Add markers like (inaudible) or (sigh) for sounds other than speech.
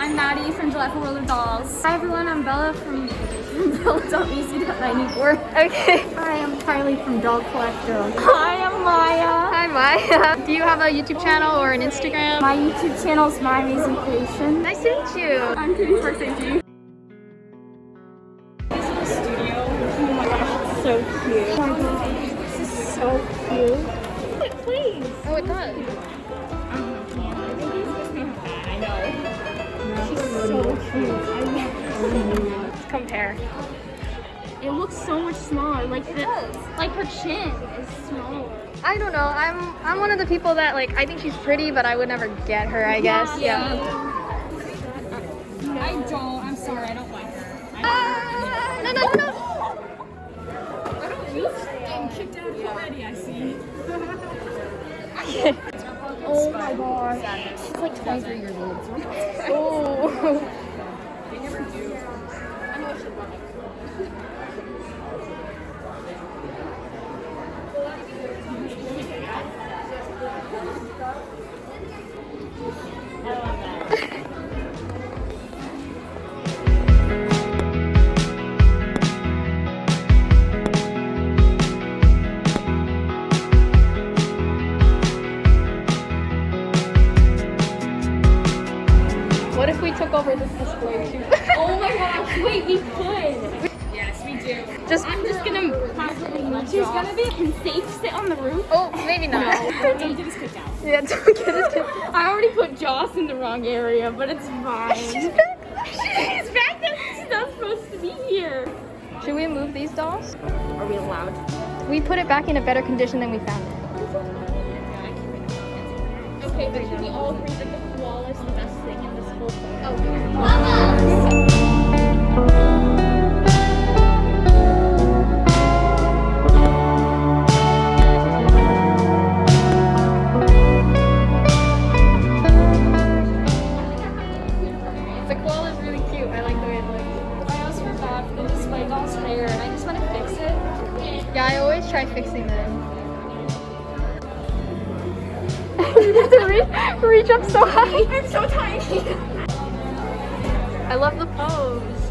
Hi everyone, I'm Bella from (laughs) Bella.easy.94. Okay. Hi, I'm Kylie from Doll Collector. Hi, I'm Maya. Hi, Maya. Do you have a YouTube channel or an Instagram? My YouTube channel is My Amazing Creation. Nice to meet you. I'm Katie Park Safety. This is the studio. Oh my gosh, it's so cute. Oh my gosh, this is so cute. Please. Oh, it does. I know. Compare. It looks so much smaller. Like the, like her chin is smaller. I don't know. I'm I'm one of the people that like I think she's pretty, but I would never get her. I guess. Yeah. I don't. I'm sorry. I don't like her. Ah, no, no, no, no. I don't use getting kicked out already. I see. (laughs) oh my gosh. She's like 23 years old. Oh. They never do. I know I should run it. What if we took over this display too? Oh my gosh. Wait, we could. Yes, we do. Just. I'm just gonna possibly She's gonna be. Can safe sit on the roof? Oh, maybe not. Don't get us kicked out. Yeah, (laughs) don't get it. I already put Joss in the wrong area, but it's fine. (laughs) She's back. She's back there. She's not supposed to be here. Should we move these dolls? Are we allowed? We put it back in a better condition than we found it. Okay, but can we all agree that the koala is the best thing in this whole thing? Oh, the always try fixing them. (laughs) you have to reach, reach up so high. (laughs) I'm so tiny. I love the pose.